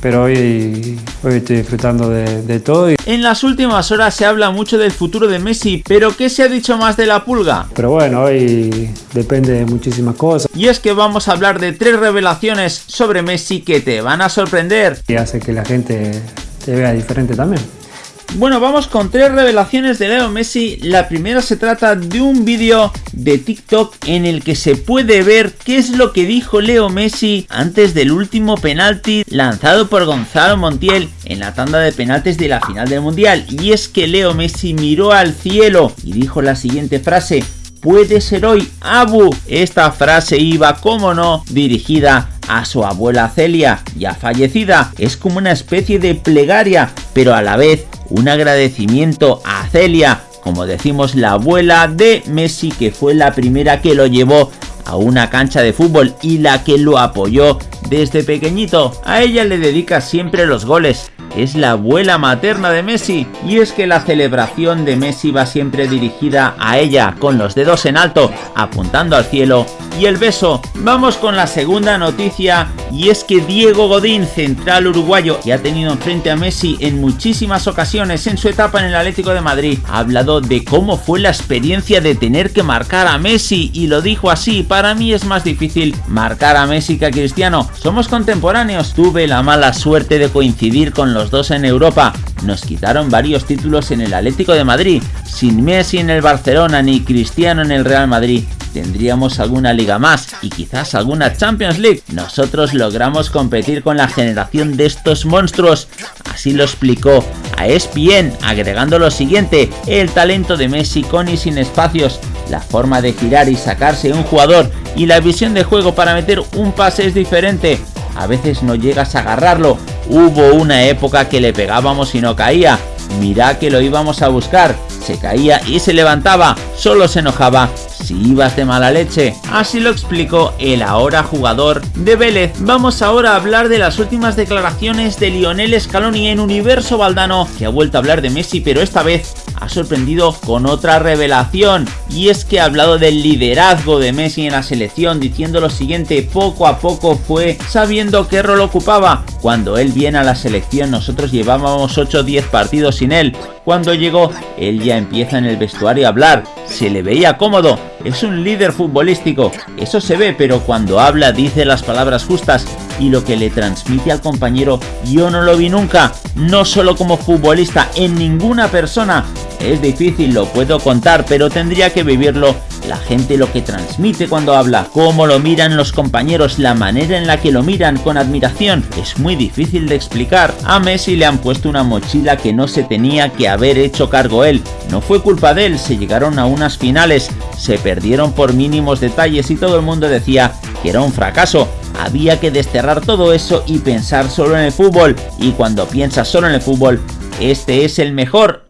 pero hoy, hoy estoy disfrutando de, de todo. Y, En las últimas horas se habla mucho del futuro de Messi, pero ¿qué se ha dicho más de la pulga? pero bueno, hoy depende de muchísimas cosas Y es que vamos a hablar de tres revelaciones sobre Messi que te van a sorprender. y hace que la gente te vea diferente también. Bueno, vamos con tres revelaciones de Leo Messi. La primera se trata de un vídeo de TikTok en el que se puede ver qué es lo que dijo Leo Messi antes del último penalti lanzado por Gonzalo Montiel en la tanda de penaltis de la final del Mundial. Y es que Leo Messi miró al cielo y dijo la siguiente frase. Puede ser hoy, Abu. Esta frase iba, como no, dirigida a su abuela Celia, ya fallecida. Es como una especie de plegaria, pero a la vez un agradecimiento a Celia, como decimos la abuela de Messi, que fue la primera que lo llevó a una cancha de fútbol y la que lo apoyó desde pequeñito. A ella le dedica siempre los goles. Es la abuela materna de Messi y es que la celebración de Messi va siempre dirigida a ella con los dedos en alto apuntando al cielo y el beso. Vamos con la segunda noticia y es que Diego Godín, central uruguayo que ha tenido enfrente a Messi en muchísimas ocasiones en su etapa en el Atlético de Madrid, ha hablado de cómo fue la experiencia de tener que marcar a Messi y lo dijo así, para mí es más difícil marcar a Messi que a Cristiano, somos contemporáneos, tuve la mala suerte de coincidir con los dos en Europa, nos quitaron varios títulos en el Atlético de Madrid, sin Messi en el Barcelona ni Cristiano en el Real Madrid, tendríamos alguna liga más y quizás alguna Champions League. Nosotros logramos competir con la generación de estos monstruos. Así lo explicó a ESPN, agregando lo siguiente, el talento de Messi con y sin espacios, la forma de girar y sacarse un jugador y la visión de juego para meter un pase es diferente. A veces no llegas a agarrarlo. Hubo una época que le pegábamos y no caía. Mira que lo íbamos a buscar. Se caía y se levantaba. Solo se enojaba si ibas de mala leche. Así lo explicó el ahora jugador de Vélez. Vamos ahora a hablar de las últimas declaraciones de Lionel Scaloni en Universo Valdano, que ha vuelto a hablar de Messi, pero esta vez ha sorprendido con otra revelación. Y es que ha hablado del liderazgo de Messi en la selección, diciendo lo siguiente, poco a poco fue sabiendo qué rol ocupaba. Cuando él viene a la selección nosotros llevábamos 8 o 10 partidos sin él. Cuando llegó, él ya empieza en el vestuario a hablar, se le veía cómodo, es un líder futbolístico, eso se ve, pero cuando habla dice las palabras justas y lo que le transmite al compañero yo no lo vi nunca, no solo como futbolista, en ninguna persona. Es difícil, lo puedo contar, pero tendría que vivirlo la gente lo que transmite cuando habla, cómo lo miran los compañeros, la manera en la que lo miran con admiración, es muy difícil de explicar. A Messi le han puesto una mochila que no se tenía que haber hecho cargo él. No fue culpa de él, se llegaron a unas finales, se perdieron por mínimos detalles y todo el mundo decía que era un fracaso. Había que desterrar todo eso y pensar solo en el fútbol. Y cuando piensas solo en el fútbol, este es el mejor